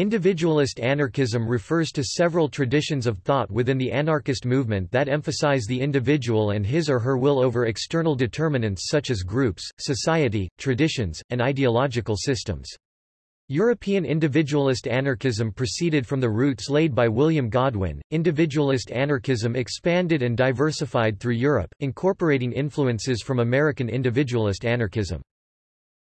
Individualist anarchism refers to several traditions of thought within the anarchist movement that emphasize the individual and his or her will over external determinants such as groups, society, traditions, and ideological systems. European individualist anarchism proceeded from the roots laid by William Godwin. Individualist anarchism expanded and diversified through Europe, incorporating influences from American individualist anarchism.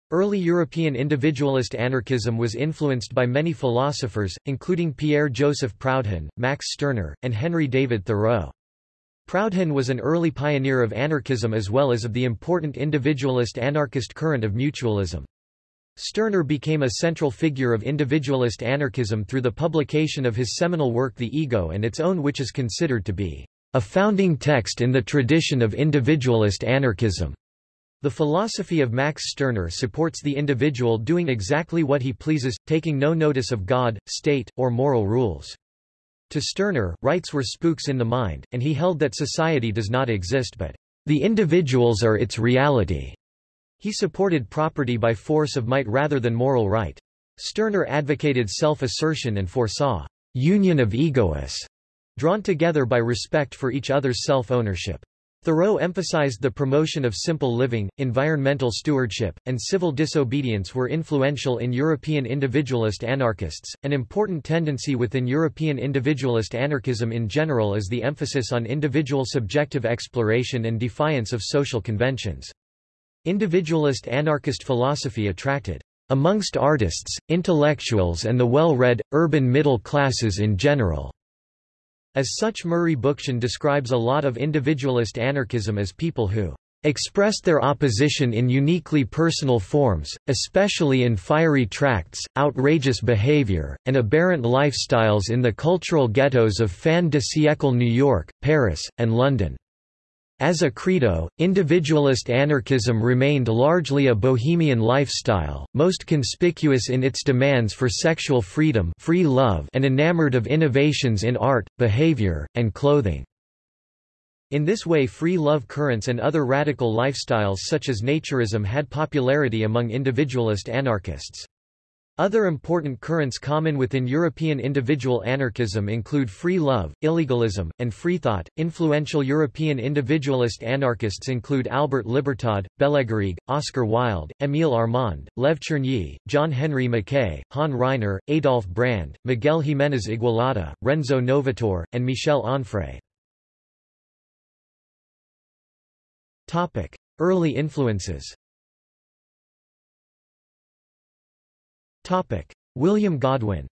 Early European individualist anarchism was influenced by many philosophers, including Pierre-Joseph Proudhon, Max Stirner, and Henry David Thoreau. Proudhon was an early pioneer of anarchism as well as of the important individualist anarchist current of mutualism. Stirner became a central figure of individualist anarchism through the publication of his seminal work The Ego and its own which is considered to be a founding text in the tradition of individualist anarchism. The philosophy of Max Stirner supports the individual doing exactly what he pleases, taking no notice of God, state, or moral rules. To Stirner, rights were spooks in the mind, and he held that society does not exist but the individuals are its reality. He supported property by force of might rather than moral right. Stirner advocated self-assertion and foresaw union of egoists, drawn together by respect for each other's self-ownership. Thoreau emphasized the promotion of simple living, environmental stewardship, and civil disobedience were influential in European individualist anarchists. An important tendency within European individualist anarchism in general is the emphasis on individual subjective exploration and defiance of social conventions. Individualist anarchist philosophy attracted amongst artists, intellectuals and the well-read, urban middle classes in general. As such Murray Bookchin describes a lot of individualist anarchism as people who expressed their opposition in uniquely personal forms, especially in fiery tracts, outrageous behavior, and aberrant lifestyles in the cultural ghettos of fin de siècle New York, Paris, and London. As a credo, individualist anarchism remained largely a bohemian lifestyle, most conspicuous in its demands for sexual freedom free love and enamored of innovations in art, behavior, and clothing. In this way free love currents and other radical lifestyles such as naturism had popularity among individualist anarchists. Other important currents common within European individual anarchism include free love, illegalism, and freethought. Influential European individualist anarchists include Albert Libertad, Bellegarrigue, Oscar Wilde, Émile Armand, Lev Chernyi, John Henry Mackay, Han Ryner, Adolf Brand, Miguel Jiménez Igualada, Renzo Novatore, and Michel Onfray. Early influences William Godwin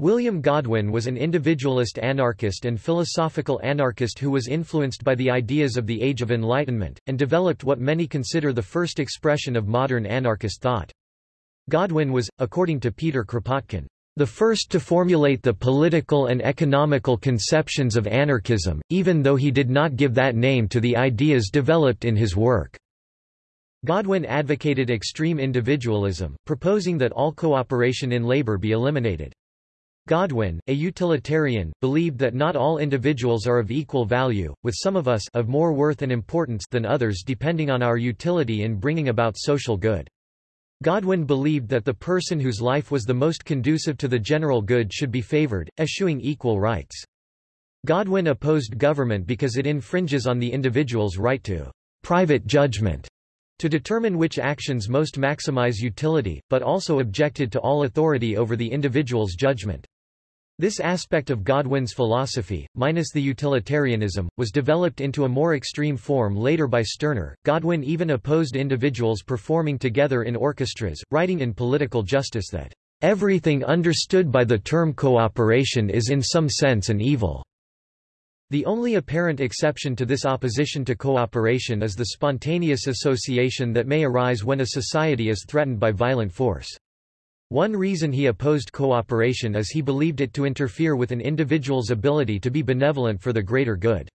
William Godwin was an individualist anarchist and philosophical anarchist who was influenced by the ideas of the Age of Enlightenment, and developed what many consider the first expression of modern anarchist thought. Godwin was, according to Peter Kropotkin, the first to formulate the political and economical conceptions of anarchism, even though he did not give that name to the ideas developed in his work. Godwin advocated extreme individualism, proposing that all cooperation in labor be eliminated. Godwin, a utilitarian, believed that not all individuals are of equal value, with some of us of more worth and importance than others depending on our utility in bringing about social good. Godwin believed that the person whose life was the most conducive to the general good should be favored, eschewing equal rights. Godwin opposed government because it infringes on the individual's right to private judgment to determine which actions most maximize utility, but also objected to all authority over the individual's judgment. This aspect of Godwin's philosophy, minus the utilitarianism, was developed into a more extreme form later by Stirner. Godwin even opposed individuals performing together in orchestras, writing in Political Justice that, Everything understood by the term cooperation is in some sense an evil. The only apparent exception to this opposition to cooperation is the spontaneous association that may arise when a society is threatened by violent force. One reason he opposed cooperation is he believed it to interfere with an individual's ability to be benevolent for the greater good.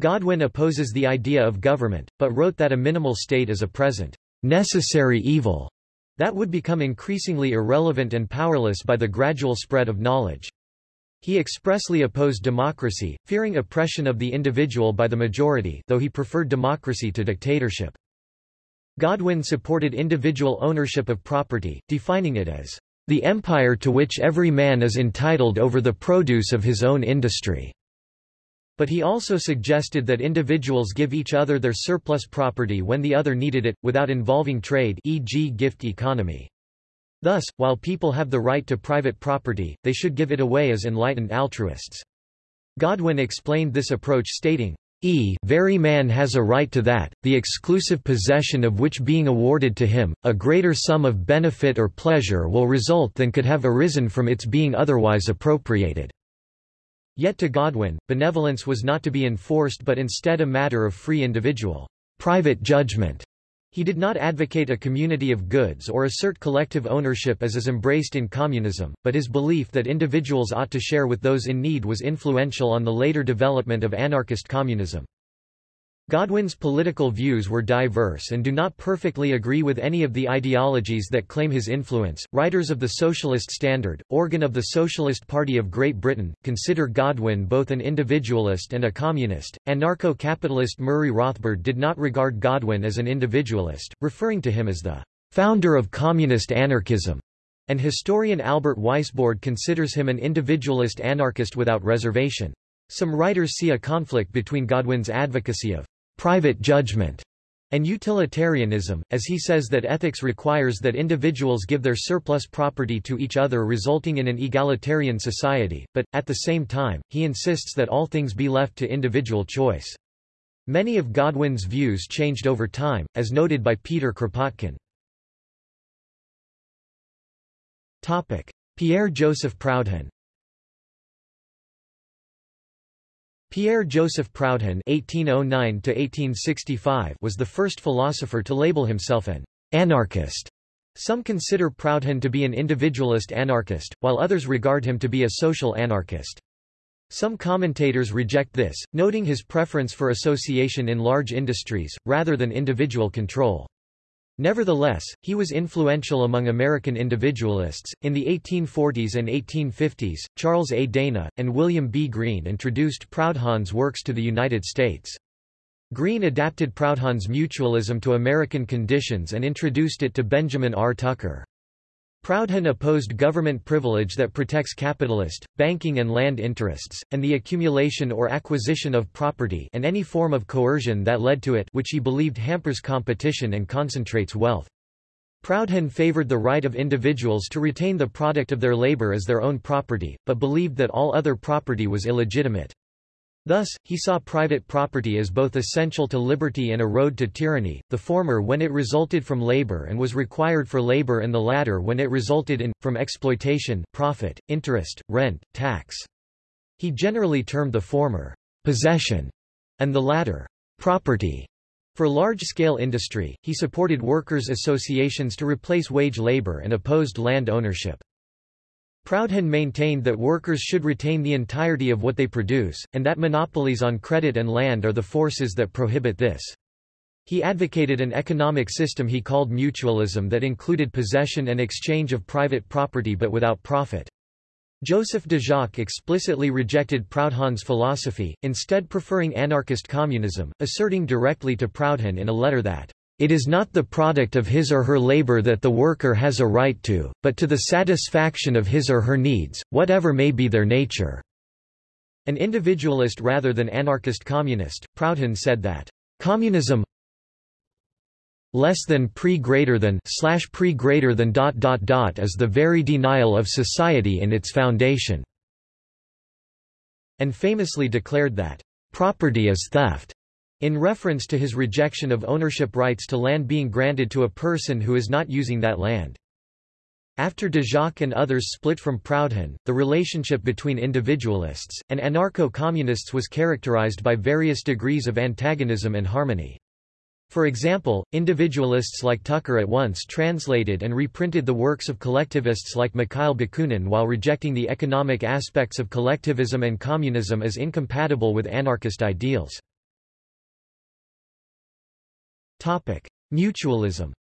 Godwin opposes the idea of government, but wrote that a minimal state is a present, necessary evil that would become increasingly irrelevant and powerless by the gradual spread of knowledge. He expressly opposed democracy, fearing oppression of the individual by the majority though he preferred democracy to dictatorship. Godwin supported individual ownership of property, defining it as the empire to which every man is entitled over the produce of his own industry. But he also suggested that individuals give each other their surplus property when the other needed it, without involving trade e.g. gift economy. Thus, while people have the right to private property, they should give it away as enlightened altruists. Godwin explained this approach stating, E very man has a right to that, the exclusive possession of which being awarded to him, a greater sum of benefit or pleasure will result than could have arisen from its being otherwise appropriated. Yet to Godwin, benevolence was not to be enforced but instead a matter of free individual, private judgment. He did not advocate a community of goods or assert collective ownership as is embraced in communism, but his belief that individuals ought to share with those in need was influential on the later development of anarchist communism. Godwin's political views were diverse and do not perfectly agree with any of the ideologies that claim his influence. Writers of the Socialist Standard, organ of the Socialist Party of Great Britain, consider Godwin both an individualist and a communist. Anarcho capitalist Murray Rothbard did not regard Godwin as an individualist, referring to him as the founder of communist anarchism. And historian Albert Weisbord considers him an individualist anarchist without reservation. Some writers see a conflict between Godwin's advocacy of private judgment and utilitarianism, as he says that ethics requires that individuals give their surplus property to each other resulting in an egalitarian society, but, at the same time, he insists that all things be left to individual choice. Many of Godwin's views changed over time, as noted by Peter Kropotkin. Pierre-Joseph Proudhon Pierre-Joseph Proudhon (1809–1865) was the first philosopher to label himself an anarchist. Some consider Proudhon to be an individualist anarchist, while others regard him to be a social anarchist. Some commentators reject this, noting his preference for association in large industries, rather than individual control. Nevertheless, he was influential among American individualists. In the 1840s and 1850s, Charles A. Dana, and William B. Greene introduced Proudhon's works to the United States. Greene adapted Proudhon's mutualism to American conditions and introduced it to Benjamin R. Tucker. Proudhon opposed government privilege that protects capitalist, banking and land interests, and the accumulation or acquisition of property and any form of coercion that led to it which he believed hampers competition and concentrates wealth. Proudhon favored the right of individuals to retain the product of their labor as their own property, but believed that all other property was illegitimate. Thus, he saw private property as both essential to liberty and a road to tyranny, the former when it resulted from labor and was required for labor and the latter when it resulted in, from exploitation, profit, interest, rent, tax. He generally termed the former, possession, and the latter, property. For large-scale industry, he supported workers' associations to replace wage labor and opposed land ownership. Proudhon maintained that workers should retain the entirety of what they produce, and that monopolies on credit and land are the forces that prohibit this. He advocated an economic system he called mutualism that included possession and exchange of private property but without profit. Joseph Déjacque explicitly rejected Proudhon's philosophy, instead preferring anarchist communism, asserting directly to Proudhon in a letter that it is not the product of his or her labor that the worker has a right to, but to the satisfaction of his or her needs, whatever may be their nature. An individualist rather than anarchist communist, Proudhon said that, communism less than pre greater than slash pre greater than dot dot dot is the very denial of society in its foundation, and famously declared that property is theft. In reference to his rejection of ownership rights to land being granted to a person who is not using that land. After Déjacque and others split from Proudhon, the relationship between individualists, and anarcho-communists was characterized by various degrees of antagonism and harmony. For example, individualists like Tucker at once translated and reprinted the works of collectivists like Mikhail Bakunin while rejecting the economic aspects of collectivism and communism as incompatible with anarchist ideals. Topic: Mutualism.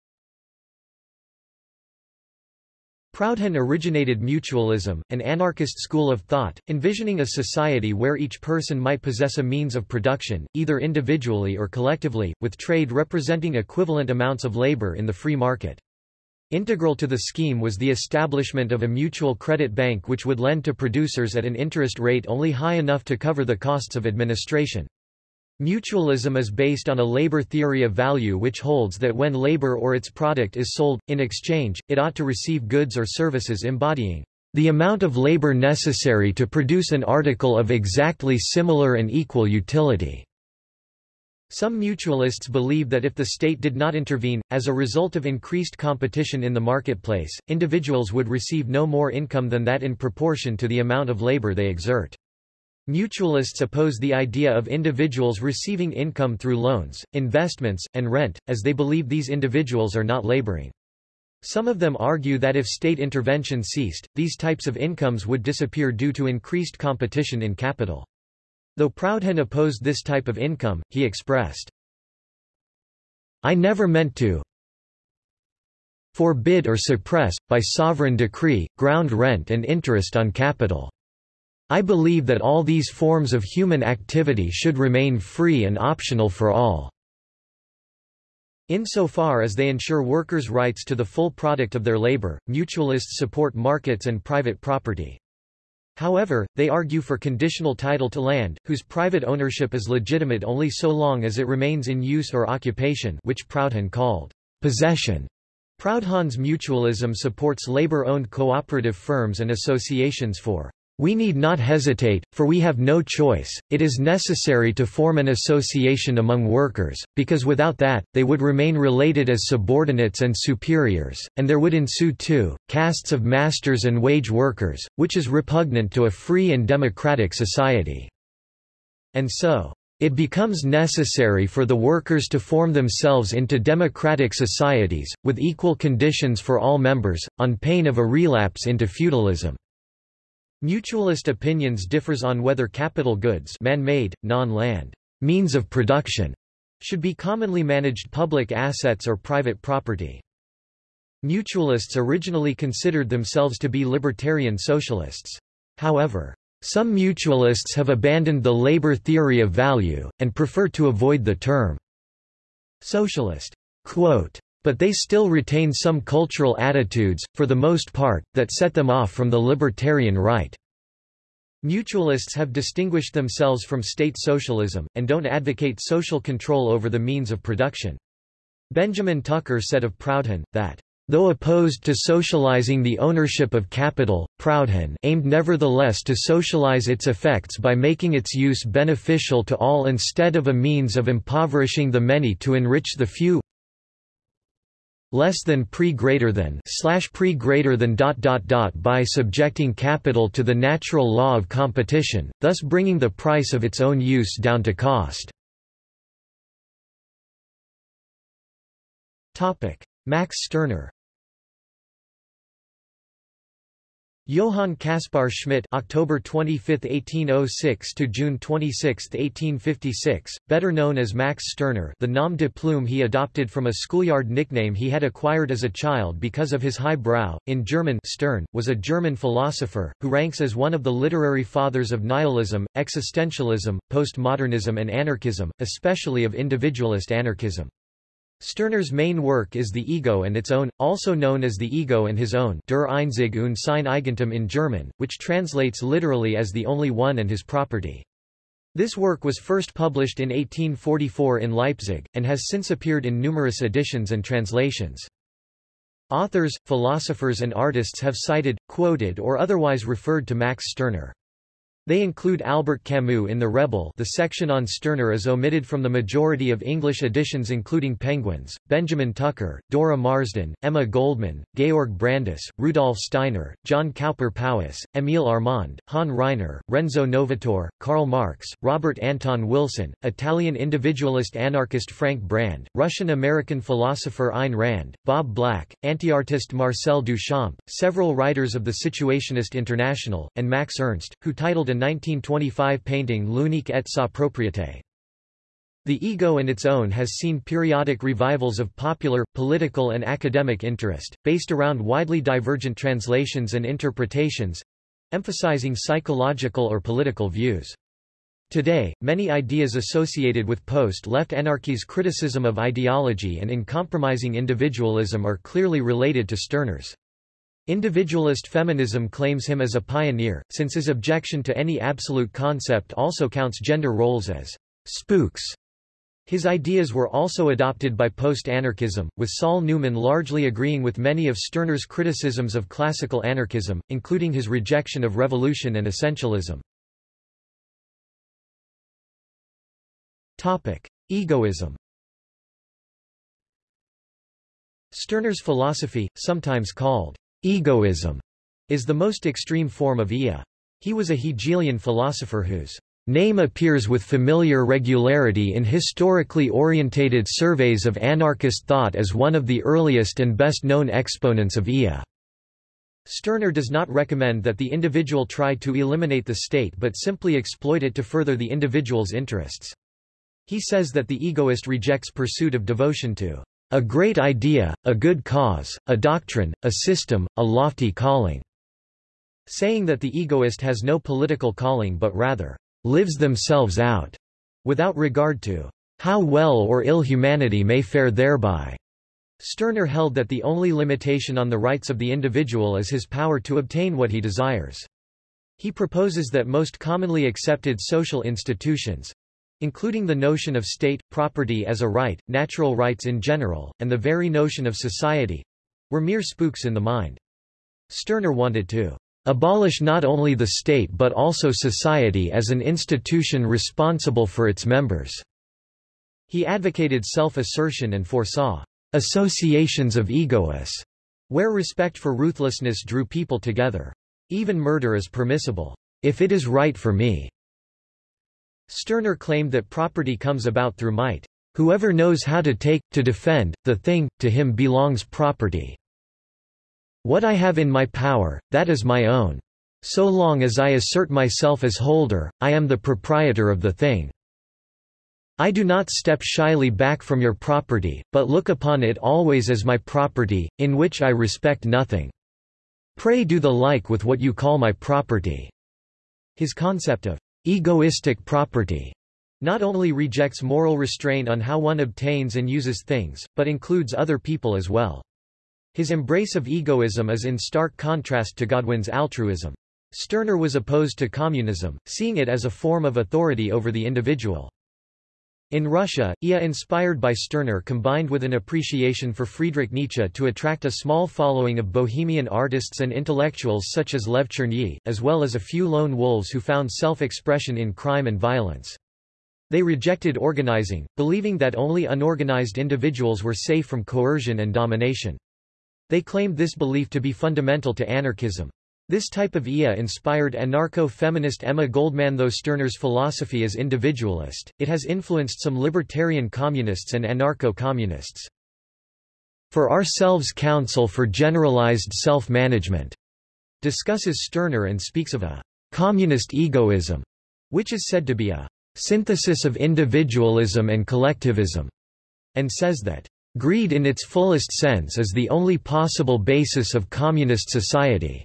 Proudhon originated mutualism, an anarchist school of thought, envisioning a society where each person might possess a means of production, either individually or collectively, with trade representing equivalent amounts of labor in the free market. Integral to the scheme was the establishment of a mutual credit bank which would lend to producers at an interest rate only high enough to cover the costs of administration. Mutualism is based on a labor theory of value which holds that when labor or its product is sold, in exchange, it ought to receive goods or services embodying the amount of labor necessary to produce an article of exactly similar and equal utility. Some mutualists believe that if the state did not intervene, as a result of increased competition in the marketplace, individuals would receive no more income than that in proportion to the amount of labor they exert. Mutualists oppose the idea of individuals receiving income through loans, investments, and rent, as they believe these individuals are not laboring. Some of them argue that if state intervention ceased, these types of incomes would disappear due to increased competition in capital. Though Proudhon opposed this type of income, he expressed, I never meant to forbid or suppress, by sovereign decree, ground rent and interest on capital. I believe that all these forms of human activity should remain free and optional for all. Insofar as they ensure workers' rights to the full product of their labor, mutualists support markets and private property. However, they argue for conditional title to land, whose private ownership is legitimate only so long as it remains in use or occupation which Proudhon called possession. Proudhon's mutualism supports labor-owned cooperative firms and associations for we need not hesitate, for we have no choice, it is necessary to form an association among workers, because without that, they would remain related as subordinates and superiors, and there would ensue too, castes of masters and wage workers, which is repugnant to a free and democratic society. And so, it becomes necessary for the workers to form themselves into democratic societies, with equal conditions for all members, on pain of a relapse into feudalism. Mutualist opinions differs on whether capital goods man-made, non-land means of production should be commonly managed public assets or private property. Mutualists originally considered themselves to be libertarian socialists. However, some mutualists have abandoned the labor theory of value, and prefer to avoid the term socialist. Quote, but they still retain some cultural attitudes, for the most part, that set them off from the libertarian right. Mutualists have distinguished themselves from state socialism, and don't advocate social control over the means of production. Benjamin Tucker said of Proudhon, that Though opposed to socializing the ownership of capital, Proudhon aimed nevertheless to socialize its effects by making its use beneficial to all instead of a means of impoverishing the many to enrich the few less than pre greater than slash pre greater than dot dot dot by subjecting capital to the natural law of competition, thus bringing the price of its own use down to cost. Max Stirner Johann Caspar Schmidt October 25, 1806 to June 26, 1856, better known as Max Stirner the nom de plume he adopted from a schoolyard nickname he had acquired as a child because of his high brow, in German Stern, was a German philosopher, who ranks as one of the literary fathers of nihilism, existentialism, postmodernism and anarchism, especially of individualist anarchism. Stirner's main work is The Ego and its own, also known as The Ego and His Own Der Einzig und sein Eigentum in German, which translates literally as The Only One and His Property. This work was first published in 1844 in Leipzig, and has since appeared in numerous editions and translations. Authors, philosophers and artists have cited, quoted or otherwise referred to Max Stirner. They include Albert Camus in The Rebel the section on Stirner is omitted from the majority of English editions including Penguins, Benjamin Tucker, Dora Marsden, Emma Goldman, Georg Brandes, Rudolf Steiner, John Cowper Powys, Émile Armand, Han Ryner, Renzo Novator, Karl Marx, Robert Anton Wilson, Italian individualist anarchist Frank Brand, Russian-American philosopher Ayn Rand, Bob Black, anti-artist Marcel Duchamp, several writers of the Situationist International, and Max Ernst, who titled an 1925 painting L'unique et sa propriété. The ego and its own has seen periodic revivals of popular, political and academic interest, based around widely divergent translations and interpretations—emphasizing psychological or political views. Today, many ideas associated with post-left anarchy's criticism of ideology and in compromising individualism are clearly related to Stirner's. Individualist feminism claims him as a pioneer, since his objection to any absolute concept also counts gender roles as spooks his ideas were also adopted by post-anarchism, with Saul Newman largely agreeing with many of Stirner's criticisms of classical anarchism, including his rejection of revolution and essentialism. Topic: Egoism Stirner's philosophy, sometimes called egoism, is the most extreme form of Ea. He was a Hegelian philosopher whose Name appears with familiar regularity in historically orientated surveys of anarchist thought as one of the earliest and best-known exponents of Ea. Stirner does not recommend that the individual try to eliminate the state but simply exploit it to further the individual's interests. He says that the egoist rejects pursuit of devotion to a great idea, a good cause, a doctrine, a system, a lofty calling, saying that the egoist has no political calling but rather lives themselves out, without regard to how well or ill humanity may fare thereby. Stirner held that the only limitation on the rights of the individual is his power to obtain what he desires. He proposes that most commonly accepted social institutions, including the notion of state, property as a right, natural rights in general, and the very notion of society, were mere spooks in the mind. Stirner wanted to abolish not only the state but also society as an institution responsible for its members. He advocated self-assertion and foresaw associations of egoists, where respect for ruthlessness drew people together. Even murder is permissible, if it is right for me. Stirner claimed that property comes about through might. Whoever knows how to take, to defend, the thing, to him belongs property. What I have in my power, that is my own. So long as I assert myself as holder, I am the proprietor of the thing. I do not step shyly back from your property, but look upon it always as my property, in which I respect nothing. Pray do the like with what you call my property. His concept of egoistic property not only rejects moral restraint on how one obtains and uses things, but includes other people as well. His embrace of egoism is in stark contrast to Godwin's altruism. Stirner was opposed to communism, seeing it as a form of authority over the individual. In Russia, Ea inspired by Stirner combined with an appreciation for Friedrich Nietzsche to attract a small following of bohemian artists and intellectuals such as Lev Chernyi, as well as a few lone wolves who found self-expression in crime and violence. They rejected organizing, believing that only unorganized individuals were safe from coercion and domination. They claimed this belief to be fundamental to anarchism. This type of Ea inspired anarcho-feminist Emma Goldman though Stirner's philosophy is individualist, it has influenced some libertarian communists and anarcho-communists. For Ourselves Council for Generalized Self-Management discusses Stirner and speaks of a communist egoism, which is said to be a synthesis of individualism and collectivism, and says that Greed in its fullest sense is the only possible basis of communist society.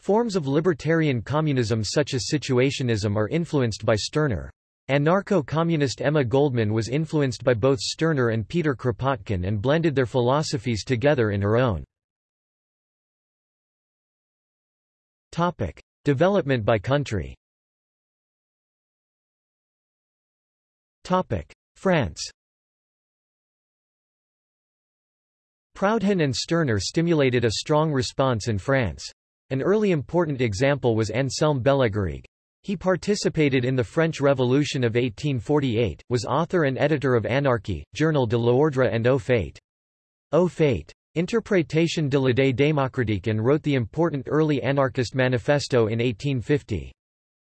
Forms of libertarian communism such as situationism are influenced by Stirner. Anarcho-communist Emma Goldman was influenced by both Stirner and Peter Kropotkin and blended their philosophies together in her own. Topic. Development by country Topic. France Proudhon and Stirner stimulated a strong response in France. An early important example was Anselme Bellegarrigue. He participated in the French Revolution of 1848, was author and editor of Anarchy, Journal de l'Ordre and Au Fait. Au Fait. Interprétation de l'idée démocratique and wrote the important early anarchist manifesto in 1850.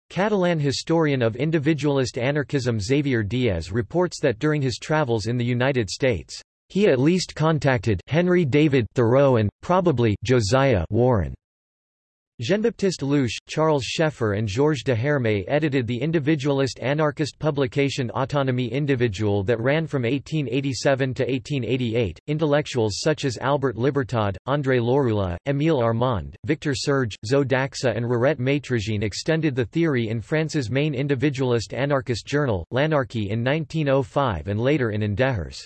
Catalan historian of individualist anarchism Xavier Diaz reports that during his travels in the United States, he at least contacted Henry David Thoreau and, probably, Josiah Warren. Jean-Baptiste Louiche, Charles Scheffer and Georges Deherme edited the individualist anarchist publication Autonomie individuelle that ran from 1887 to 1888. Intellectuals such as Albert Libertad, André Lorulot, Émile Armand, Victor Serge, Zo d'Axa and Rirette Maîtrejean extended the theory in France's main individualist anarchist journal, L'Anarchie in 1905 and later in Endehors.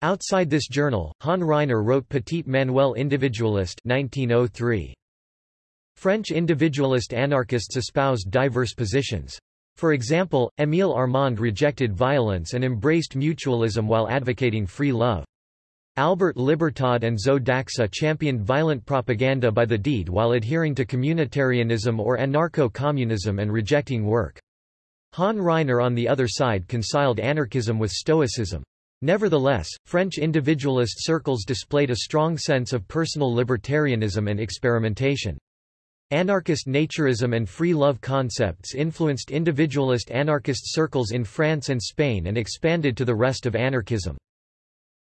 Outside this journal, Han Ryner wrote Petit Manuel Individualiste 1903. French individualist anarchists espoused diverse positions. For example, Émile Armand rejected violence and embraced mutualism while advocating free love. Albert Libertad and Zo d'Axa championed violent propaganda by the deed while adhering to communitarianism or anarcho-communism and rejecting work. Han Ryner on the other side conciled anarchism with stoicism. Nevertheless, French individualist circles displayed a strong sense of personal libertarianism and experimentation. Anarchist naturism and free love concepts influenced individualist anarchist circles in France and Spain and expanded to the rest of anarchism.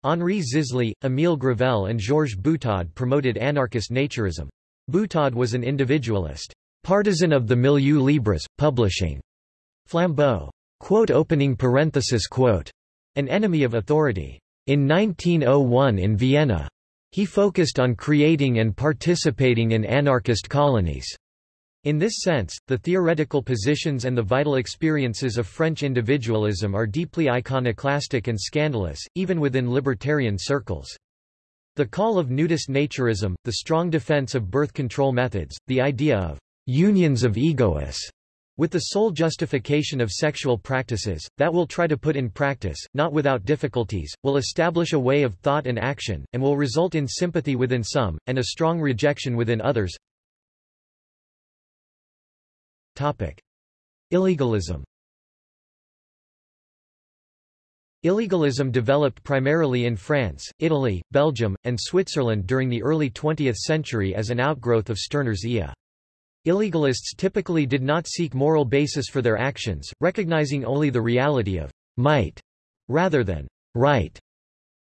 Henri Zisly, Émile Gravelle and Georges Butaud promoted anarchist naturism. Butaud was an individualist, partisan of the milieu libres, publishing flambeau, quote opening parenthesis quote, an enemy of authority. In 1901 in Vienna, he focused on creating and participating in anarchist colonies. In this sense, the theoretical positions and the vital experiences of French individualism are deeply iconoclastic and scandalous, even within libertarian circles. The call of nudist naturism, the strong defense of birth control methods, the idea of unions of egoists, with the sole justification of sexual practices, that will try to put in practice, not without difficulties, will establish a way of thought and action, and will result in sympathy within some, and a strong rejection within others. Topic. Illegalism Illegalism developed primarily in France, Italy, Belgium, and Switzerland during the early 20th century as an outgrowth of Stirner's IA. Illegalists typically did not seek moral basis for their actions, recognizing only the reality of might rather than right.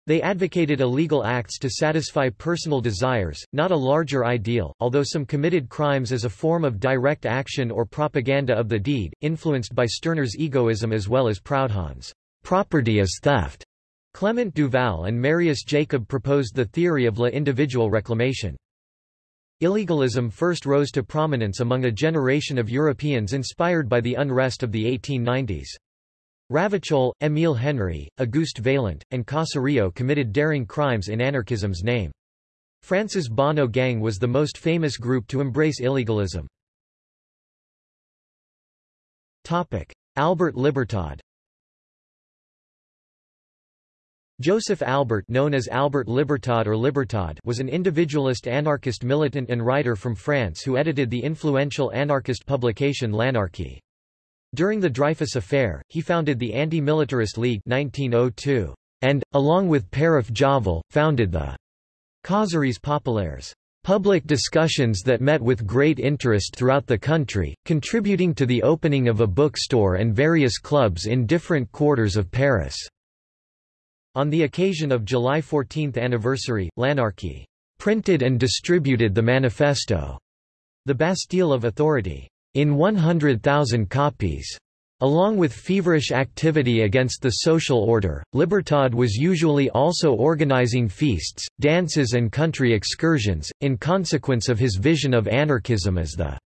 They advocated illegal acts to satisfy personal desires, not a larger ideal, although some committed crimes as a form of direct action or propaganda of the deed, influenced by Stirner's egoism as well as Proudhon's property is theft. Clement Duval and Marius Jacob proposed the theory of la individual reclamation. Illegalism first rose to prominence among a generation of Europeans inspired by the unrest of the 1890s. Ravachol, Émile Henry, Auguste Vaillant, and Caserio committed daring crimes in anarchism's name. France's Bonnot Gang was the most famous group to embrace illegalism. Albert Libertad Joseph Albert known as Albert Libertad or Libertad was an individualist anarchist militant and writer from France who edited the influential anarchist publication L'Anarchie. During the Dreyfus Affair, he founded the Anti-Militarist League 1902, and, along with Paraf-Javal, founded the Causeries Populaires, public discussions that met with great interest throughout the country, contributing to the opening of a bookstore and various clubs in different quarters of Paris. On the occasion of July 14th anniversary, L'Anarchie printed and distributed the manifesto, The Bastille of Authority, in 100,000 copies. Along with feverish activity against the social order, Libertad was usually also organizing feasts, dances and country excursions, in consequence of his vision of anarchism as the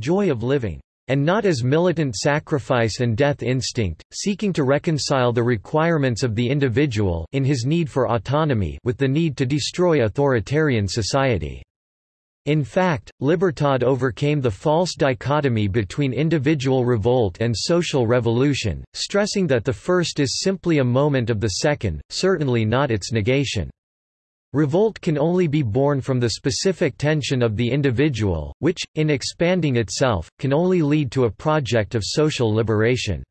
joy of living and not as militant sacrifice and death instinct, seeking to reconcile the requirements of the individual in his need for autonomy with the need to destroy authoritarian society. In fact, Libertad overcame the false dichotomy between individual revolt and social revolution, stressing that the first is simply a moment of the second, certainly not its negation. Revolt can only be born from the specific tension of the individual, which, in expanding itself, can only lead to a project of social liberation.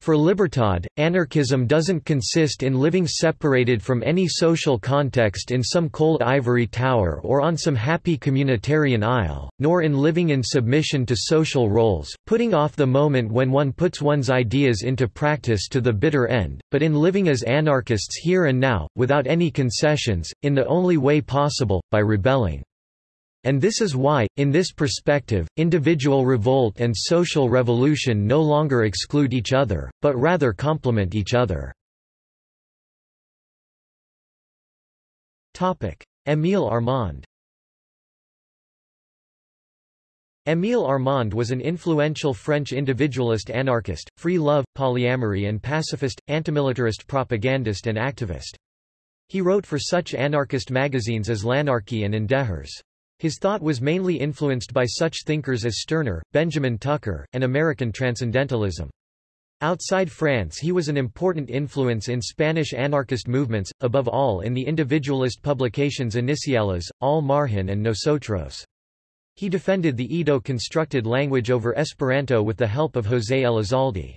For Libertad, anarchism doesn't consist in living separated from any social context in some cold ivory tower or on some happy communitarian isle, nor in living in submission to social roles, putting off the moment when one puts one's ideas into practice to the bitter end, but in living as anarchists here and now, without any concessions, in the only way possible, by rebelling. And this is why, in this perspective, individual revolt and social revolution no longer exclude each other, but rather complement each other. Émile Armand Émile Armand was an influential French individualist anarchist, free love, polyamory and pacifist, antimilitarist propagandist and activist. He wrote for such anarchist magazines as L'Anarchie and EnDehors. His thought was mainly influenced by such thinkers as Stirner, Benjamin Tucker, and American Transcendentalism. Outside France he was an important influence in Spanish anarchist movements, above all in the individualist publications Iniciales, Al Margen and Nosotros. He defended the Ido-constructed language over Esperanto with the help of José Elizalde.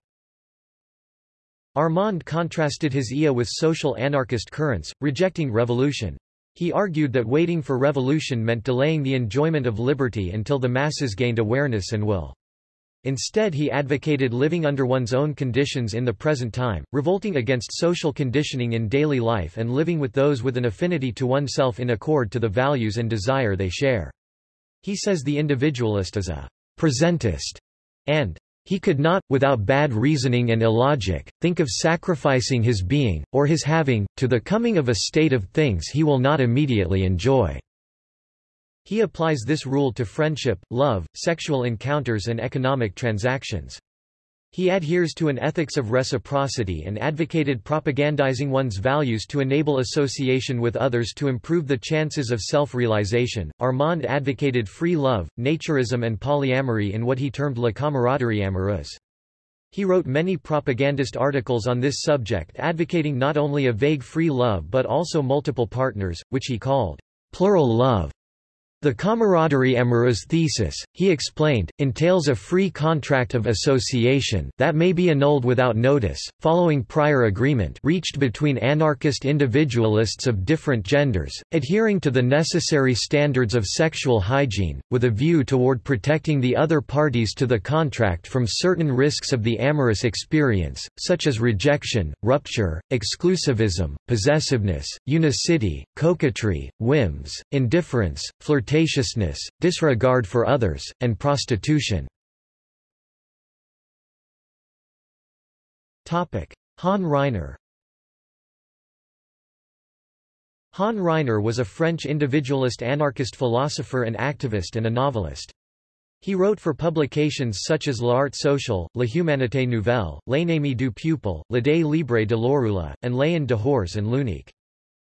Armand contrasted his IA with social anarchist currents, rejecting revolution. He argued that waiting for revolution meant delaying the enjoyment of liberty until the masses gained awareness and will. Instead he advocated living under one's own conditions in the present time, revolting against social conditioning in daily life and living with those with an affinity to oneself in accord to the values and desire they share. He says the individualist is a presentist, and he could not, without bad reasoning and illogic, think of sacrificing his being, or his having, to the coming of a state of things he will not immediately enjoy. He applies this rule to friendship, love, sexual encounters and economic transactions. He adheres to an ethics of reciprocity and advocated propagandizing one's values to enable association with others to improve the chances of self-realization. Armand advocated free love, naturism and polyamory in what he termed la camaraderie amoureuse. He wrote many propagandist articles on this subject advocating not only a vague free love but also multiple partners, which he called plural love. The camaraderie amoureuse thesis, he explained, entails a free contract of association that may be annulled without notice, following prior agreement reached between anarchist individualists of different genders, adhering to the necessary standards of sexual hygiene, with a view toward protecting the other parties to the contract from certain risks of the amorous experience, such as rejection, rupture, exclusivism, possessiveness, unicity, coquetry, whims, indifference, flirtation flirtatiousness, disregard for others, and prostitution. Han Ryner Han Ryner was a French individualist anarchist philosopher and activist and a novelist. He wrote for publications such as L'Art Social, La Humanité Nouvelle, L'Ennemi du Peuple, L'Idée Libre de Lorulot, and L'EnDehors and l'Unique.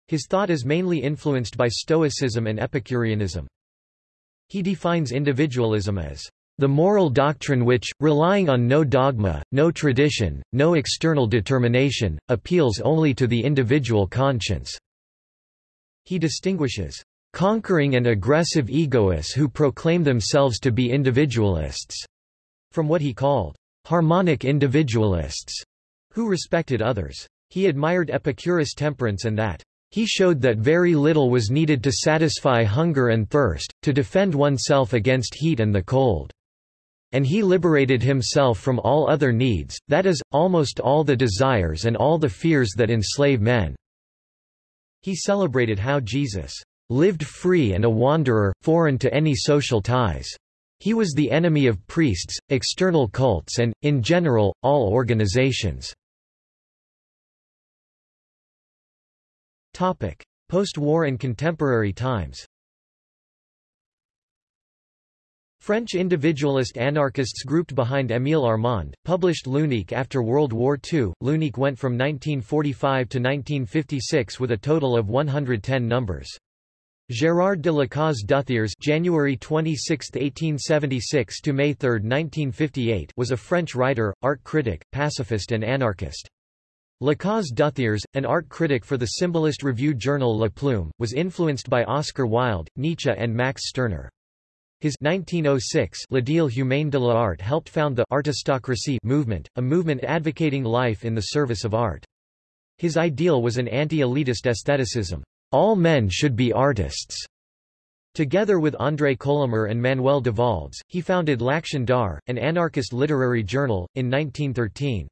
His thought is mainly influenced by Stoicism and Epicureanism. He defines individualism as the moral doctrine which, relying on no dogma, no tradition, no external determination, appeals only to the individual conscience. He distinguishes conquering and aggressive egoists who proclaim themselves to be individualists from what he called harmonic individualists who respected others. He admired Epicurus' temperance and that he showed that very little was needed to satisfy hunger and thirst, to defend oneself against heat and the cold. And he liberated himself from all other needs, that is, almost all the desires and all the fears that enslave men. He celebrated how Jesus lived free and a wanderer, foreign to any social ties. He was the enemy of priests, external cults and, in general, all organizations. Post-war and contemporary times French individualist anarchists grouped behind Émile Armand, published L'Unique after World War II. L'Unique went from 1945 to 1956 with a total of 110 numbers. Gérard de Lacaze d'Uthiers January 26, 1876 to May 3, 1958 was a French writer, art critic, pacifist and anarchist. Lacaze d'Uthiers, an art critic for the symbolist review journal La Plume, was influenced by Oscar Wilde, Nietzsche and Max Stirner. His 1906 L'Ideal humain de l'art helped found the artistocracy movement, a movement advocating life in the service of art. His ideal was an anti-elitist aestheticism. All men should be artists. Together with André Colomer and Manuel Devaldès, he founded L'Action d'Art, an anarchist literary journal, in 1913.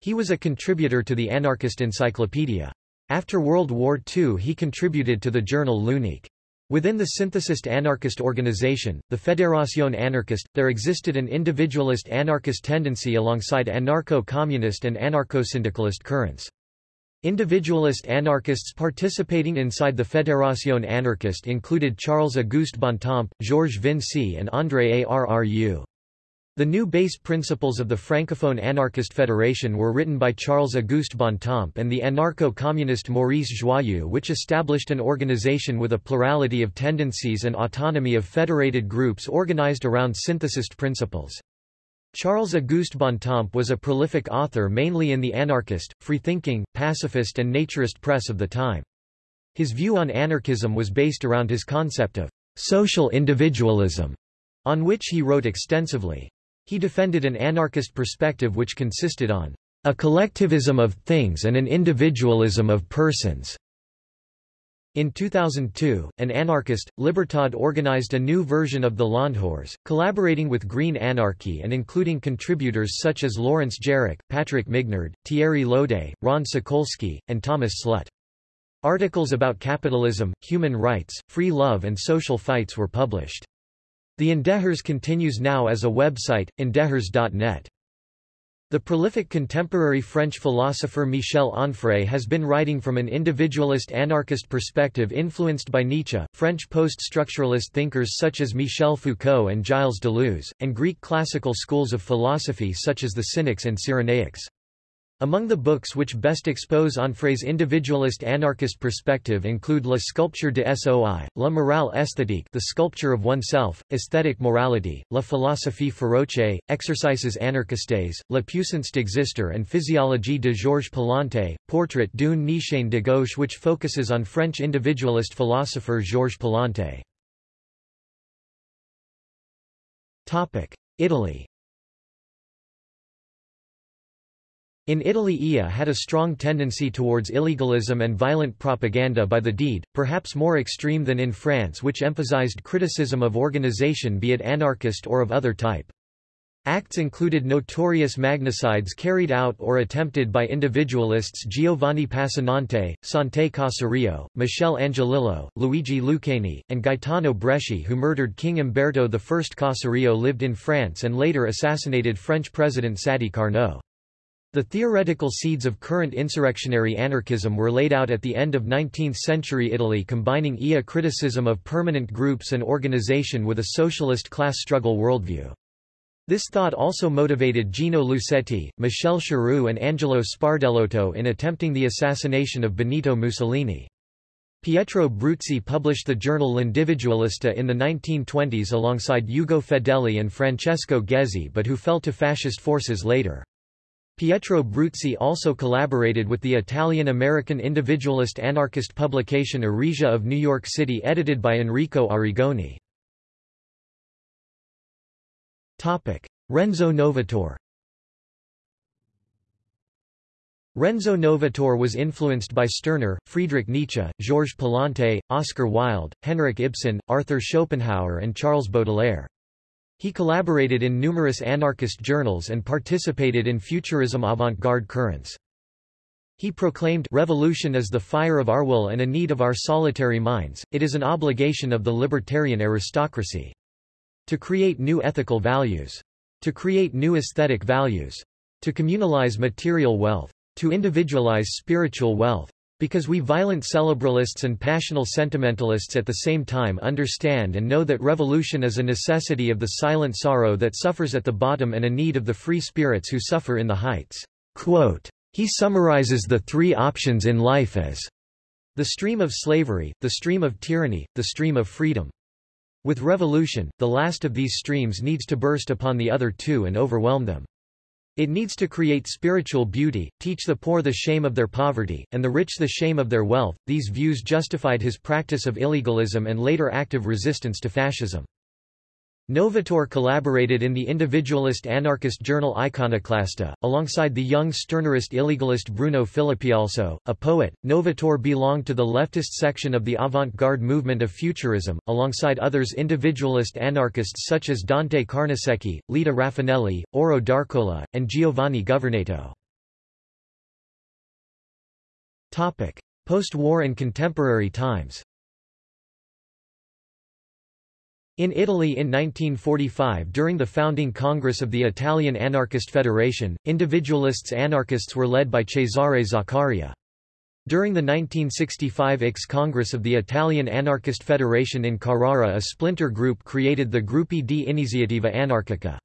He was a contributor to the Anarchist Encyclopedia. After World War II he contributed to the journal L'Unique. Within the synthesist anarchist organization, the Fédération anarchiste, there existed an individualist anarchist tendency alongside anarcho-communist and anarcho-syndicalist currents. Individualist anarchists participating inside the Fédération anarchiste included Charles-Auguste Bontemps, Georges Vincey and André Arru. The new base principles of the Francophone Anarchist Federation were written by Charles-Auguste Bontemps and the anarcho-communist Maurice Joyeux which established an organization with a plurality of tendencies and autonomy of federated groups organized around synthesist principles. Charles-Auguste Bontemps was a prolific author mainly in the anarchist, freethinking, pacifist and naturist press of the time. His view on anarchism was based around his concept of social individualism, on which he wrote extensively. He defended an anarchist perspective which consisted on a collectivism of things and an individualism of persons. In 2002, an anarchist, Libertad organized a new version of the L'EnDehors, collaborating with Green Anarchy and including contributors such as Lawrence Jarach, Patrick Mignard, Thierry Lode, Ron Sakolsky, and Thomas Slut. Articles about capitalism, human rights, free love and social fights were published. The EnDehors continues now as a website, endehors.net. The prolific contemporary French philosopher Michel Onfray has been writing from an individualist anarchist perspective influenced by Nietzsche, French post-structuralist thinkers such as Michel Foucault and Gilles Deleuze, and Greek classical schools of philosophy such as the Cynics and Cyrenaics. Among the books which best expose Onfray's individualist anarchist perspective include La sculpture de soi, La morale esthétique the sculpture of oneself, aesthetic morality, La philosophie féroce, Exercices anarchistes, La puissance d'exister and Physiologie de Georges Palante, Portrait d'une nietzschéen de gauche which focuses on French individualist philosopher Georges Palante. Italy In Italy IA had a strong tendency towards illegalism and violent propaganda by the deed, perhaps more extreme than in France which emphasized criticism of organization be it anarchist or of other type. Acts included notorious magnicides carried out or attempted by individualists Giovanni Passanante, Sante Caserio, Michel Angiolillo, Luigi Lucchini, and Gaetano Bresci who murdered King Umberto I. Caserio lived in France and later assassinated French President Sadi Carnot. The theoretical seeds of current insurrectionary anarchism were laid out at the end of 19th-century Italy combining IA criticism of permanent groups and organization with a socialist class struggle worldview. This thought also motivated Gino Lucetti, Michel Schirru and Angelo Sbardellotto in attempting the assassination of Benito Mussolini. Pietro Bruzzi published the journal L'Individualista in the 1920s alongside Ugo Fedeli and Francesco Ghezzi but who fell to fascist forces later. Pietro Bruzzi also collaborated with the Italian-American individualist anarchist publication Eresia of New York City edited by Enrico Arrigoni. Renzo Novatore Renzo Novatore was influenced by Stirner, Friedrich Nietzsche, Georges Palante, Oscar Wilde, Henrik Ibsen, Arthur Schopenhauer and Charles Baudelaire. He collaborated in numerous anarchist journals and participated in futurism avant-garde currents. He proclaimed, Revolution is the fire of our will and a need of our solitary minds, it is an obligation of the libertarian aristocracy. To create new ethical values. To create new aesthetic values. To communalize material wealth. To individualize spiritual wealth. Because we violent cerebralists and passional sentimentalists at the same time understand and know that revolution is a necessity of the silent sorrow that suffers at the bottom and a need of the free spirits who suffer in the heights. Quote, he summarizes the three options in life as the stream of slavery, the stream of tyranny, the stream of freedom. With revolution, the last of these streams needs to burst upon the other two and overwhelm them. It needs to create spiritual beauty, teach the poor the shame of their poverty, and the rich the shame of their wealth. These views justified his practice of illegalism and later active resistance to fascism. Novatore collaborated in the individualist anarchist journal Iconoclasta, alongside the young Stirnerist illegalist Bruno Filippi also, a poet. Novator belonged to the leftist section of the avant-garde movement of futurism, alongside others individualist anarchists such as Dante Carnesecchi, Leda Rafanelli, Auro d'Arcola, and Giovanni Governato. Post-war and contemporary times In Italy in 1945 during the founding Congress of the Italian Anarchist Federation, individualists anarchists were led by Cesare Zaccaria. During the 1965 IX Congress of the Italian Anarchist Federation in Carrara a splinter group created the Gruppi di Iniziativa Anarchica.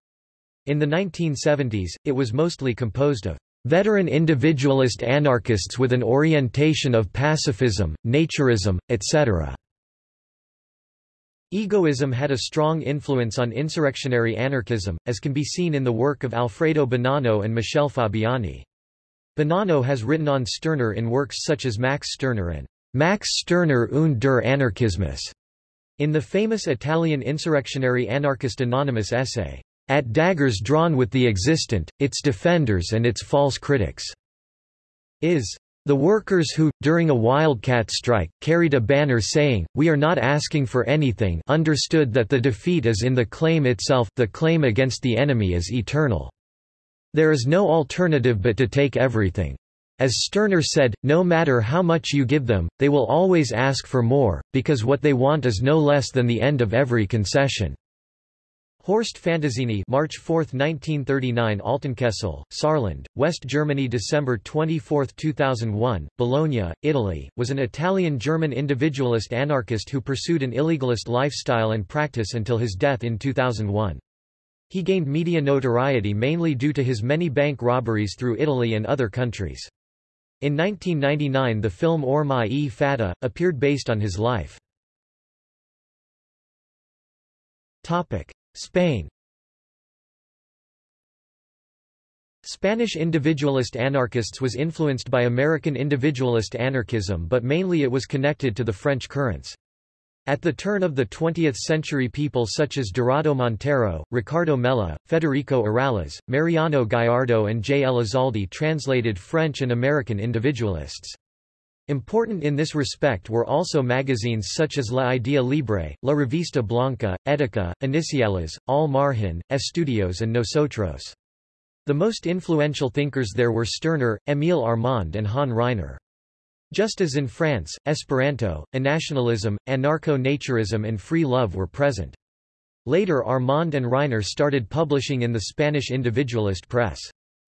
In the 1970s, it was mostly composed of veteran individualist anarchists with an orientation of pacifism, naturism, etc. Egoism had a strong influence on insurrectionary anarchism, as can be seen in the work of Alfredo Bonanno and Michel Fabiani. Bonanno has written on Stirner in works such as Max Stirner and Max Stirner und der Anarchismus, in the famous Italian insurrectionary anarchist anonymous essay, At Daggers Drawn with the Existent, Its Defenders and Its False Critics, is the workers who, during a wildcat strike, carried a banner saying, We are not asking for anything understood that the defeat is in the claim itself, the claim against the enemy is eternal. There is no alternative but to take everything. As Stirner said, no matter how much you give them, they will always ask for more, because what they want is no less than the end of every concession. Horst Fantazzini March 4, 1939 Altenkessel, Saarland, West Germany December 24, 2001, Bologna, Italy, was an Italian-German individualist anarchist who pursued an illegalist lifestyle and practice until his death in 2001. He gained media notoriety mainly due to his many bank robberies through Italy and other countries. In 1999 the film Ormai e Fata, appeared based on his life. Spain Spanish individualist anarchists was influenced by American individualist anarchism but mainly it was connected to the French currents. At the turn of the 20th century people such as Dorado Montero, Ricardo Mella, Federico Urales, Mariano Gallardo and J. Elizalde translated French and American individualists. Important in this respect were also magazines such as La Idea Libre, La Revista Blanca, Etica, Iniciales, Al Margen, Estudios and Nosotros. The most influential thinkers there were Stirner, Émile Armand and Han Ryner. Just as in France, Esperanto, Anationalism, anarcho-naturism and free love were present. Later Armand and Ryner started publishing in the Spanish individualist press.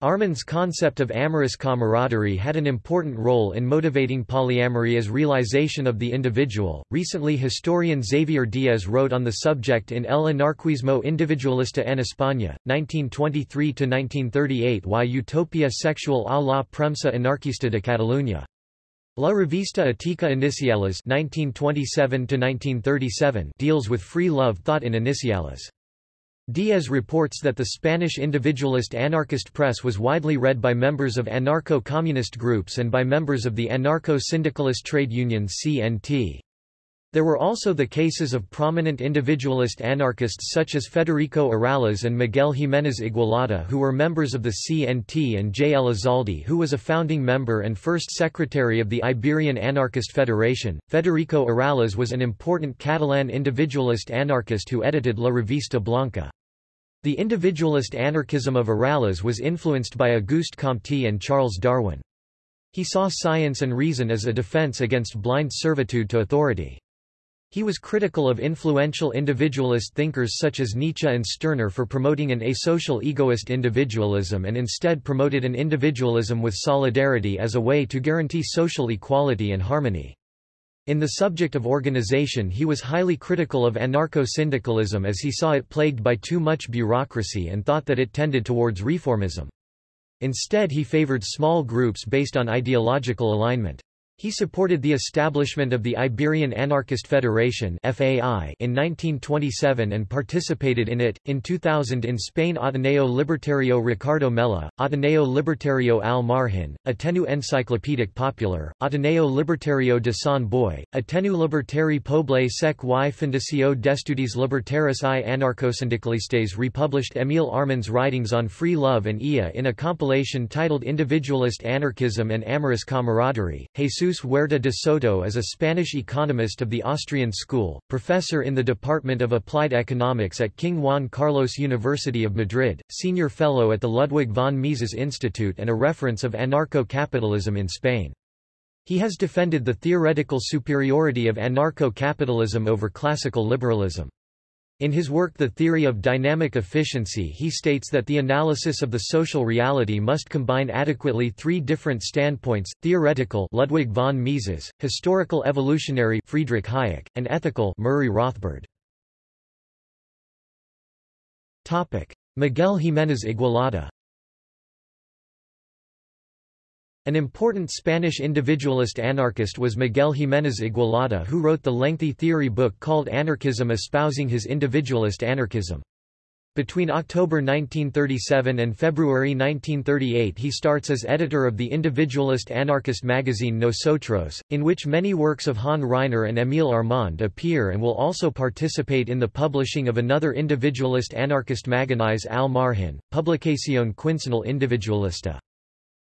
Armand's concept of amorous camaraderie had an important role in motivating polyamory as realization of the individual. Recently, historian Xavier Díez wrote on the subject in El anarquismo individualista en España, 1923 1938, y Utopia sexual a la premsa anarquista de Cataluña. La Revista Ética Iniciales 1927 deals with free love thought in Iniciales. Díez reports that the Spanish individualist anarchist press was widely read by members of anarcho-communist groups and by members of the anarcho-syndicalist trade union CNT. There were also the cases of prominent individualist anarchists such as Federico Urales and Miguel Jiménez Igualada who were members of the CNT and J. Elizalde who was a founding member and first secretary of the Iberian Anarchist Federation. Federico Urales was an important Catalan individualist anarchist who edited La Revista Blanca. The individualist anarchism of Urales was influenced by Auguste Comte and Charles Darwin. He saw science and reason as a defense against blind servitude to authority. He was critical of influential individualist thinkers such as Nietzsche and Stirner for promoting an asocial egoist individualism and instead promoted an individualism with solidarity as a way to guarantee social equality and harmony. In the subject of organization he was highly critical of anarcho-syndicalism as he saw it plagued by too much bureaucracy and thought that it tended towards reformism. Instead he favored small groups based on ideological alignment. He supported the establishment of the Iberian Anarchist Federation (FAI) in 1927 and participated in it. In 2000 in Spain Ateneo Libertario Ricardo Mella, Ateneo Libertario Al Margen, Ateneu Enciclopedic Popular, Ateneo Libertario de San Boi, Ateneu Libertari Poble sec y Fundació d'Estudis Libertaris i Anarcosyndicalistes republished Emile Armand's writings on free love and IA in a compilation titled Individualist Anarchism and Amorous Camaraderie. Jesus Jesus Huerta de Soto is a Spanish economist of the Austrian school, professor in the Department of Applied Economics at King Juan Carlos University of Madrid, senior fellow at the Ludwig von Mises Institute and a reference of anarcho-capitalism in Spain. He has defended the theoretical superiority of anarcho-capitalism over classical liberalism. In his work The Theory of Dynamic Efficiency he states that the analysis of the social reality must combine adequately three different standpoints, theoretical Ludwig von Mises, historical evolutionary Friedrich Hayek, and ethical Murray Rothbard. Miguel Jiménez Igualada An important Spanish individualist anarchist was Miguel Jiménez Igualada who wrote the lengthy theory book called Anarchism espousing his individualist anarchism. Between October 1937 and February 1938 he starts as editor of the individualist anarchist magazine Nosotros, in which many works of Han Ryner and Émile Armand appear and will also participate in the publishing of another individualist anarchist magazine Al Margen, Publicación Quincenal Individualista.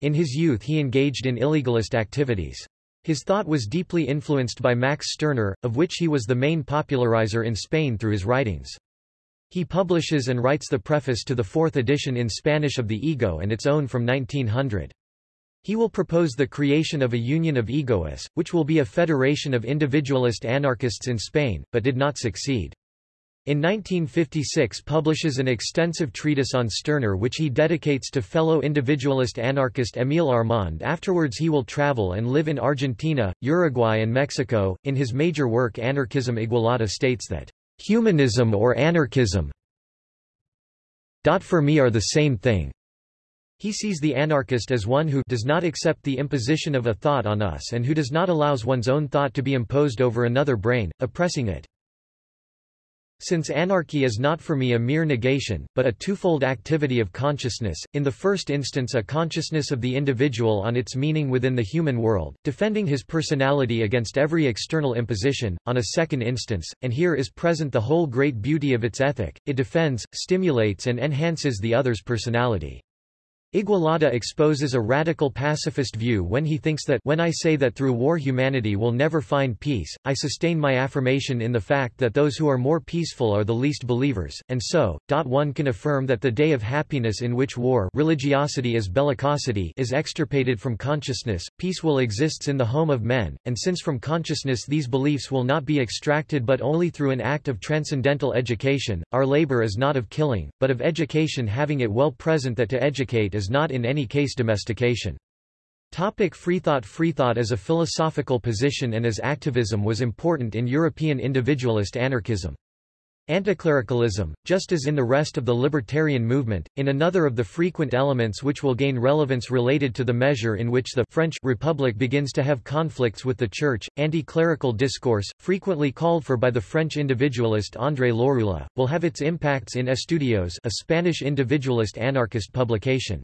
In his youth he engaged in illegalist activities. His thought was deeply influenced by Max Stirner, of which he was the main popularizer in Spain through his writings. He publishes and writes the preface to the fourth edition in Spanish of the Ego and its own from 1900. He will propose the creation of a union of egoists, which will be a federation of individualist anarchists in Spain, but did not succeed. In 1956 publishes an extensive treatise on Stirner which he dedicates to fellow individualist anarchist Émile Armand afterwards he will travel and live in Argentina, Uruguay and Mexico. In his major work Anarchism Igualada states that, "...humanism or anarchism dot for me are the same thing." He sees the anarchist as one who does not accept the imposition of a thought on us and who does not allows one's own thought to be imposed over another brain, oppressing it. Since anarchy is not for me a mere negation, but a twofold activity of consciousness, in the first instance a consciousness of the individual on its meaning within the human world, defending his personality against every external imposition, on a second instance, and here is present the whole great beauty of its ethic, it defends, stimulates and enhances the other's personality. Igualada exposes a radical pacifist view when he thinks that when I say that through war humanity will never find peace, I sustain my affirmation in the fact that those who are more peaceful are the least believers, and so, one can affirm that the day of happiness in which war religiosity is bellicosity is extirpated from consciousness, peace will exists in the home of men, and since from consciousness these beliefs will not be extracted but only through an act of transcendental education, our labor is not of killing, but of education having it well present that to educate is is not in any case domestication. Topic freethought Freethought as a philosophical position and as activism was important in European individualist anarchism. Anticlericalism, just as in the rest of the libertarian movement, in another of the frequent elements which will gain relevance related to the measure in which the French Republic begins to have conflicts with the Church, anti-clerical discourse, frequently called for by the French individualist André Lorulot, will have its impacts in Estudios a Spanish individualist anarchist publication.